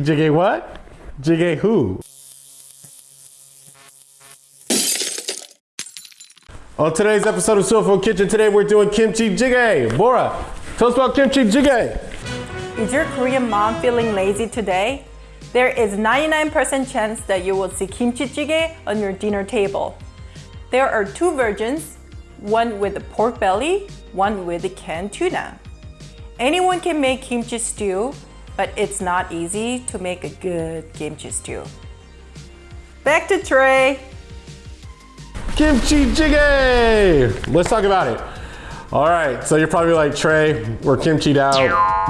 jjigae what? Jjigae who? On today's episode of Soulful Kitchen, today we're doing kimchi jjigae. Bora, tell us about kimchi jjigae. Is your Korean mom feeling lazy today? There is 99% chance that you will see kimchi jjigae on your dinner table. There are two versions, one with the pork belly, one with the canned tuna. Anyone can make kimchi stew, but it's not easy to make a good kimchi stew. Back to Trey. Kimchi jjigae! Let's talk about it. All right, so you're probably like, Trey, we're kimchied out.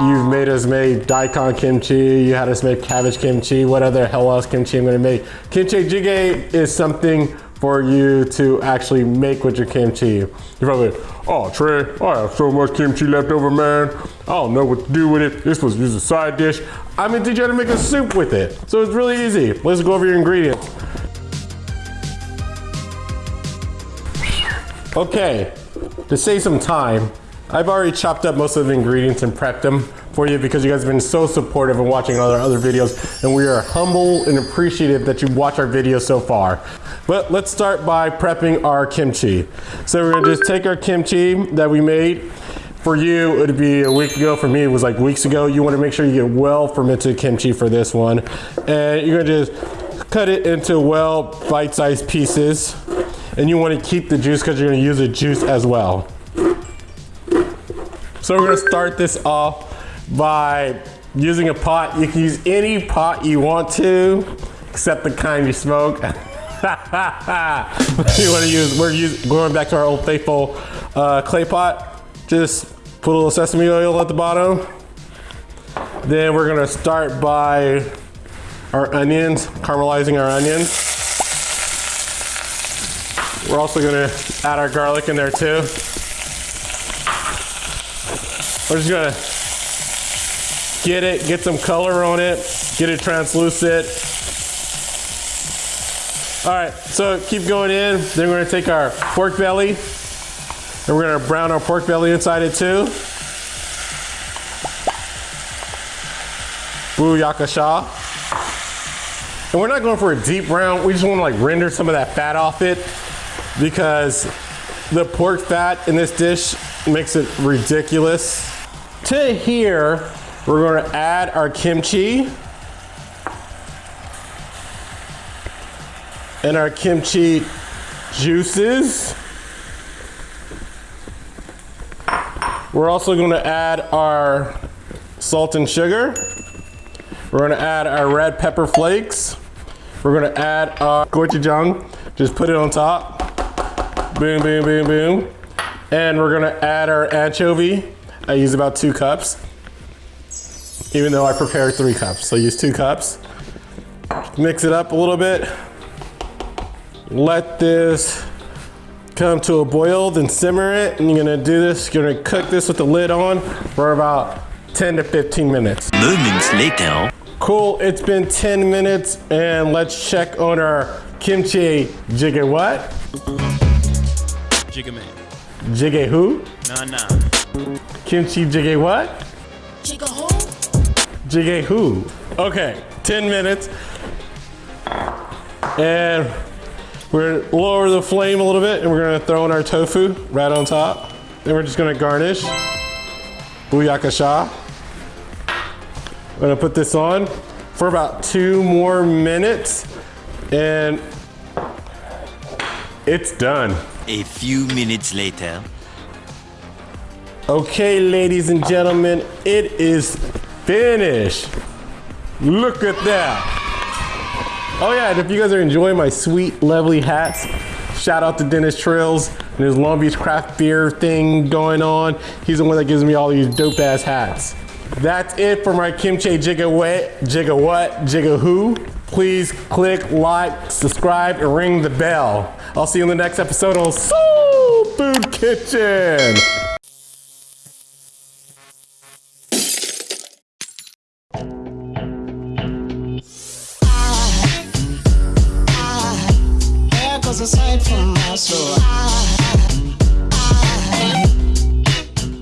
You've made us make daikon kimchi. You had us make cabbage kimchi. What other hell else kimchi I'm gonna make? Kimchi jjigae is something for you to actually make with your kimchi. You're probably oh Trey, I have so much kimchi left over, man. I don't know what to do with it. This was just a side dish. I'm gonna teach you how to make a soup with it. So it's really easy. Let's go over your ingredients. Okay, to save some time, I've already chopped up most of the ingredients and prepped them for you because you guys have been so supportive and watching all our other videos and we are humble and appreciative that you watch our videos so far. But let's start by prepping our kimchi. So we're gonna just take our kimchi that we made. For you, it would be a week ago. For me, it was like weeks ago. You wanna make sure you get well fermented kimchi for this one. And you're gonna just cut it into well bite-sized pieces. And you wanna keep the juice because you're gonna use the juice as well. So we're gonna start this off by using a pot. You can use any pot you want to, except the kind you smoke. you want to use, we're going back to our old faithful uh, clay pot. Just put a little sesame oil at the bottom. Then we're gonna start by our onions, caramelizing our onions. We're also gonna add our garlic in there too. We're just gonna get it, get some color on it, get it translucent. All right, so keep going in. Then we're gonna take our pork belly and we're gonna brown our pork belly inside it too. Booyakasha. And we're not going for a deep brown. We just wanna like render some of that fat off it because the pork fat in this dish makes it ridiculous. To here, we're gonna add our kimchi. and our kimchi juices. We're also going to add our salt and sugar. We're going to add our red pepper flakes. We're going to add our gochujang. Just put it on top. Boom, boom, boom, boom. And we're going to add our anchovy. I use about two cups, even though I prepared three cups. So use two cups. Mix it up a little bit. Let this come to a boil, then simmer it. And you're gonna do this, you're gonna cook this with the lid on for about 10 to 15 minutes. Moments later. Cool, it's been 10 minutes and let's check on our kimchi jjigae what? Jigga man. Jjigae who? Nah, nah. Kimchi jjigae what? Jigga who? Who? Okay, 10 minutes. And we're gonna lower the flame a little bit and we're gonna throw in our tofu right on top. Then we're just gonna garnish. Booyakasha. I'm gonna put this on for about two more minutes and it's done. A few minutes later. Okay, ladies and gentlemen, it is finished. Look at that. Oh yeah, and if you guys are enjoying my sweet, lovely hats, shout out to Dennis Trails and his Long Beach craft beer thing going on. He's the one that gives me all these dope ass hats. That's it for my kimchi jigga what, jigga what, jigga who. Please click like, subscribe, and ring the bell. I'll see you in the next episode on Soul Food Kitchen. Goes a sight from my soul.